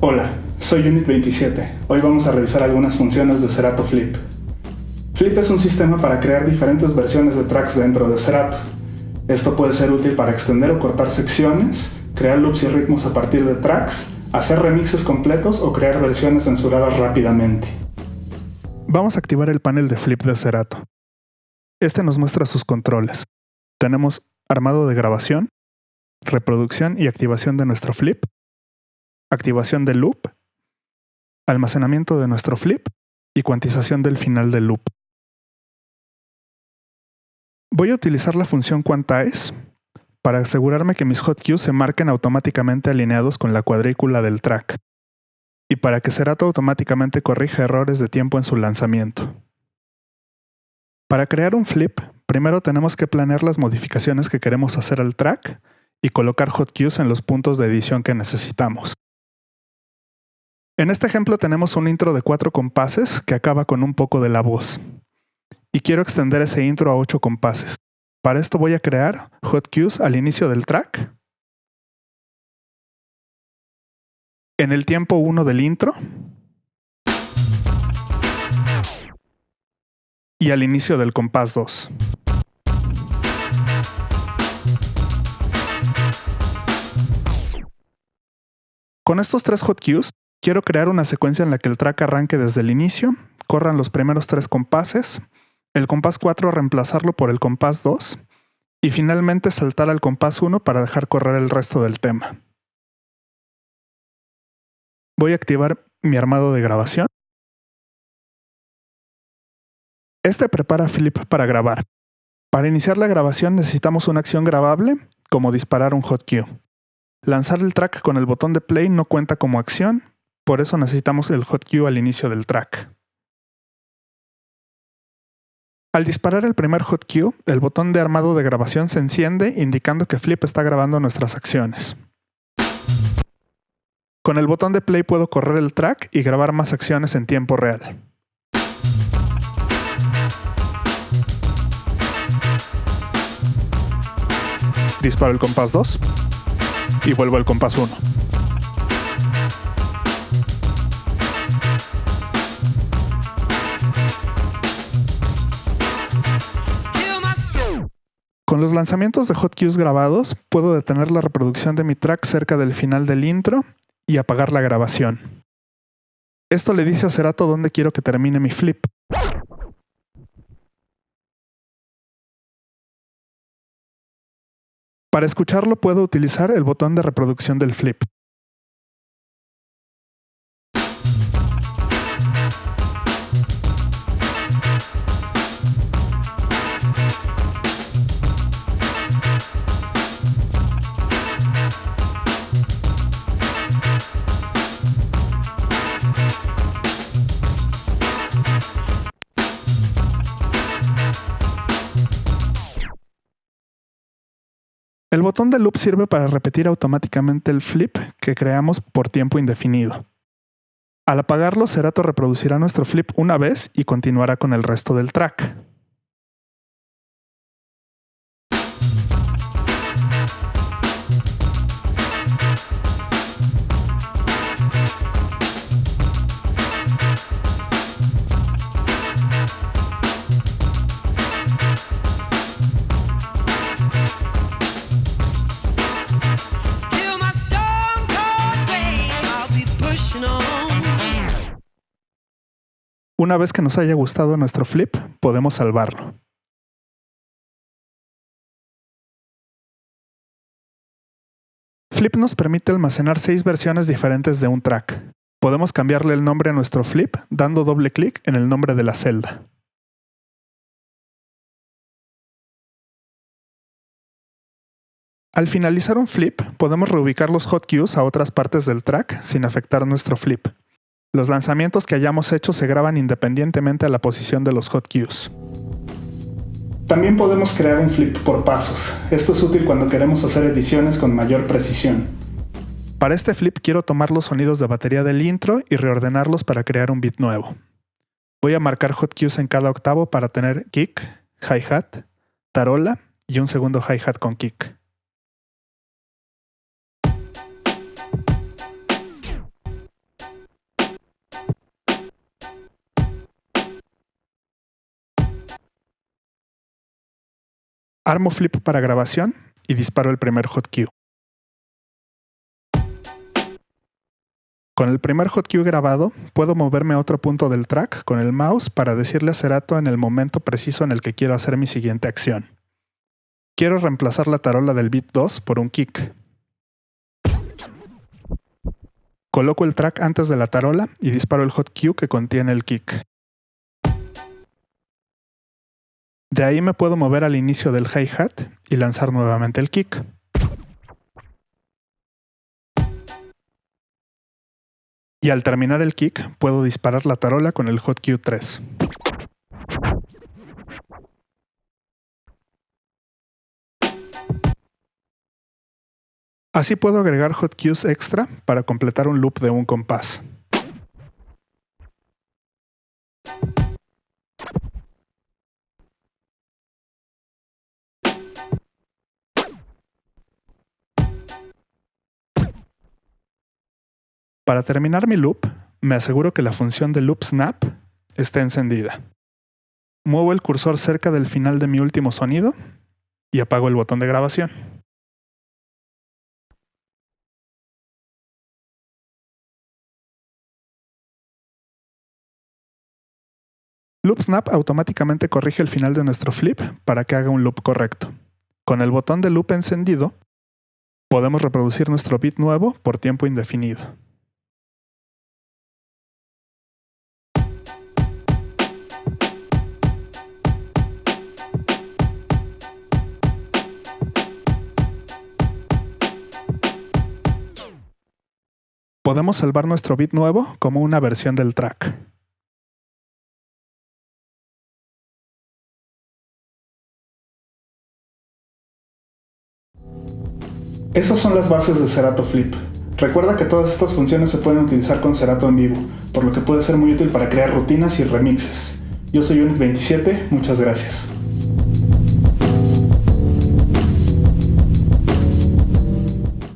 Hola, soy Unit27. Hoy vamos a revisar algunas funciones de Serato Flip. Flip es un sistema para crear diferentes versiones de tracks dentro de Serato. Esto puede ser útil para extender o cortar secciones, crear loops y ritmos a partir de tracks, hacer remixes completos o crear versiones censuradas rápidamente. Vamos a activar el panel de Flip de Serato. Este nos muestra sus controles. Tenemos armado de grabación, reproducción y activación de nuestro flip, activación del loop, almacenamiento de nuestro flip y cuantización del final del loop. Voy a utilizar la función quantize para asegurarme que mis hotkeys se marquen automáticamente alineados con la cuadrícula del track y para que Serato automáticamente corrija errores de tiempo en su lanzamiento. Para crear un flip, primero tenemos que planear las modificaciones que queremos hacer al track y colocar hotkeys en los puntos de edición que necesitamos. En este ejemplo tenemos un intro de cuatro compases que acaba con un poco de la voz. Y quiero extender ese intro a 8 compases. Para esto voy a crear hotkeys al inicio del track. En el tiempo 1 del intro. Y al inicio del compás 2. Con estos tres hotkeys Quiero crear una secuencia en la que el track arranque desde el inicio, corran los primeros tres compases, el compás 4 reemplazarlo por el compás 2 y finalmente saltar al compás 1 para dejar correr el resto del tema. Voy a activar mi armado de grabación. Este prepara Flip para grabar. Para iniciar la grabación necesitamos una acción grabable, como disparar un hotkey. Lanzar el track con el botón de play no cuenta como acción por eso necesitamos el hot cue al inicio del track. Al disparar el primer hot cue, el botón de armado de grabación se enciende indicando que Flip está grabando nuestras acciones. Con el botón de play puedo correr el track y grabar más acciones en tiempo real. Disparo el compás 2 y vuelvo al compás 1. Con los lanzamientos de hotkeys grabados, puedo detener la reproducción de mi track cerca del final del intro y apagar la grabación. Esto le dice a Serato dónde quiero que termine mi flip. Para escucharlo puedo utilizar el botón de reproducción del flip. El botón de loop sirve para repetir automáticamente el flip que creamos por tiempo indefinido. Al apagarlo, Serato reproducirá nuestro flip una vez y continuará con el resto del track. Una vez que nos haya gustado nuestro flip, podemos salvarlo. Flip nos permite almacenar seis versiones diferentes de un track. Podemos cambiarle el nombre a nuestro flip dando doble clic en el nombre de la celda. Al finalizar un flip, podemos reubicar los hotkeys a otras partes del track sin afectar nuestro flip. Los lanzamientos que hayamos hecho se graban independientemente a la posición de los hotkeys. También podemos crear un flip por pasos. Esto es útil cuando queremos hacer ediciones con mayor precisión. Para este flip quiero tomar los sonidos de batería del intro y reordenarlos para crear un beat nuevo. Voy a marcar hotkeys en cada octavo para tener kick, hi-hat, tarola y un segundo hi-hat con kick. Armo flip para grabación y disparo el primer hot cue. Con el primer hot cue grabado, puedo moverme a otro punto del track con el mouse para decirle a Cerato en el momento preciso en el que quiero hacer mi siguiente acción. Quiero reemplazar la tarola del beat 2 por un kick. Coloco el track antes de la tarola y disparo el hot cue que contiene el kick. De ahí me puedo mover al inicio del hi-hat y lanzar nuevamente el kick. Y al terminar el kick, puedo disparar la tarola con el hot cue 3. Así puedo agregar hot cues extra para completar un loop de un compás. Para terminar mi loop, me aseguro que la función de loop snap esté encendida. Muevo el cursor cerca del final de mi último sonido y apago el botón de grabación. Loop Snap automáticamente corrige el final de nuestro flip para que haga un loop correcto. Con el botón de loop encendido, podemos reproducir nuestro beat nuevo por tiempo indefinido. Podemos salvar nuestro bit nuevo como una versión del track. Esas son las bases de Cerato Flip. Recuerda que todas estas funciones se pueden utilizar con Cerato en vivo, por lo que puede ser muy útil para crear rutinas y remixes. Yo soy Unit27, muchas gracias.